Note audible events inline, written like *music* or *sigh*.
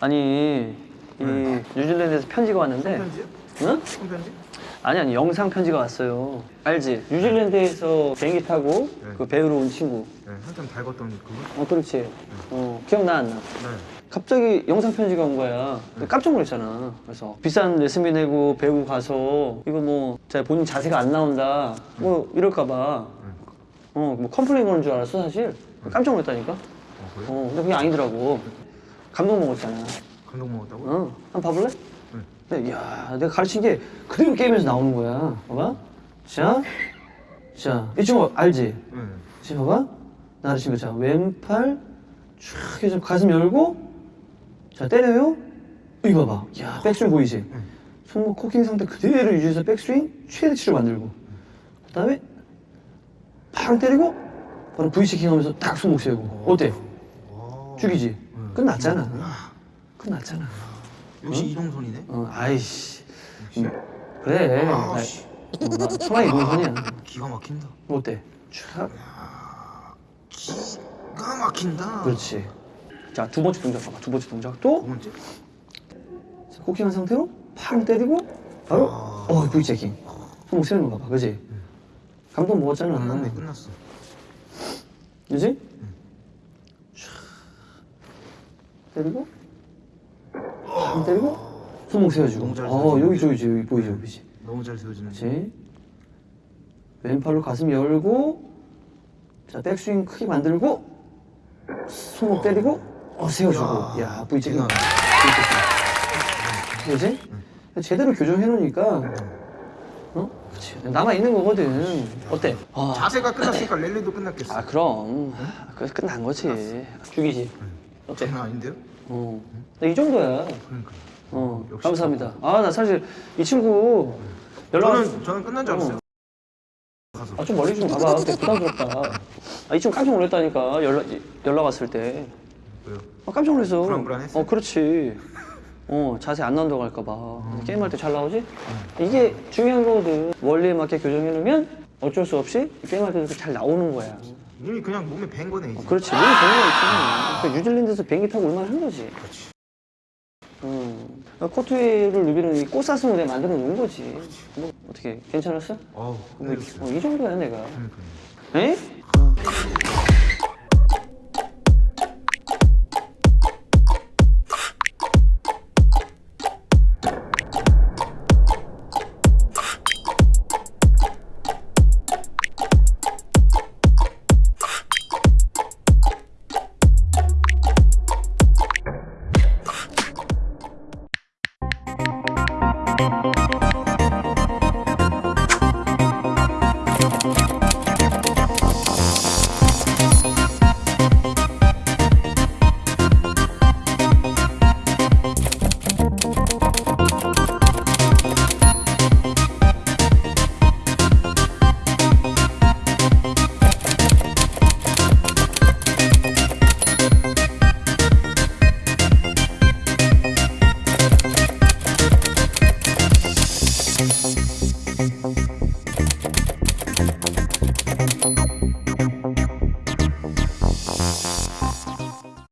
아니 이 뉴질랜드에서 편지가 왔는데 편지요? 응? 손편지? 아니 아니 영상 편지가 왔어요 알지? 뉴질랜드에서 비행기 타고 네. 그 배우러 온 친구 네 한참 달궜던 그거? 어 그렇지 어 기억나 안 나? 네 갑자기 영상 편지가 온 거야 근데 깜짝 놀랐잖아 그래서 비싼 레슨비 내고 배워 가서 이거 뭐 자, 본인 자세가 안 나온다 뭐 이럴까 봐 어 뭐 complain 거는 줄 알았어 사실 깜짝 놀랐다니까 어 그래요? 어 근데 그게 아니더라고 감동 먹었잖아 감동 먹었다고? 어, 한번 봐볼래? 응. 근데 야, 내가 가르친 게 그대로 게임에서 나오는 거야. 봐봐. 자, 자, 이 친구 알지? 네 지금 봐봐. 나 가르친 거 자, 왼팔 쫙 해서 가슴 열고, 자, 때려요. 이거 봐봐. 야, 백스윙 보이지? 손목 코킹 상태 그대로 유지해서 백스윙 최대치로 만들고, 그 다음에 팡 때리고, 바로 V체킹 하면서 딱 손목 세우고. 어때? 와 죽이지? 끝났잖아. 끝났잖아. 역시 이동선이네 어, 아이씨. 음, 그래. 아, 아이, 씨. 어, 나 천하의 노선이야. 기가 막힌다 어때? 촥. 기가 막힌다 그렇지. 자, 두 번째 동작 봐봐. 두 번째 두 동작도 번째? 자, 코킹한 상태로 팡 때리고 바로 아. 어, V 체킹. 손목 세우는 거 봐봐. 그지? 감동 먹었잖아. 끝났네 끝났어 그지? 촥. 때리고 팡 때리고 손목 세워주고. 어. 여기 저기 저기 보이죠, 보이지? 너무 잘 세워지는 그렇지. 왼팔로 가슴 열고 자 백스윙 크게 만들고 손목 때리고 어 세워주고. 야 V 체킹 대단하네. 그지? 제대로 교정해 놓으니까 어? 그치. 남아 있는 거거든. 어때? 아, 자세가 끝났으니까 랠리도 끝났겠어. 아 그럼. 그래서 끝난 거지. 죽이지. 어때? 장난 아닌데요? 어. 나 이 정도야. 그러니까. 어 감사합니다. 아 나 사실 이 친구 연락 저는 저는 끝난 줄 알았어요. 가서 아 좀 멀리 좀 가봐. 근데 *laughs* 부담스럽다. 아, 이 친구 깜짝 놀랐다니까 연락 연락 왔을 때. 왜요? 아, 깜짝 놀랐어. 불안불안했어요? 어 그렇지. *laughs* 어 자세 안 나온다고 할까봐. 게임할 때 잘 나오지? 이게 중요한 거거든. 원리에 맞게 교정해 놓으면 어쩔 수 없이 게임할 때도 잘 나오는 거야. 이미 그냥 몸에 밴 거네 이제 어, 그렇지. 우리 병원 있지. 그러니까 뉴질랜드에서 비행기 타고 얼마나 한 거지. 그렇지. 음. 코트웨이를 누비는 이 꽃사슴으로 내가 만들어 놓은 거지. 뭐 어떻게 괜찮았어? 어우 뭐, 어, 뭐, 이 정도야 내가 에? thank Thank you.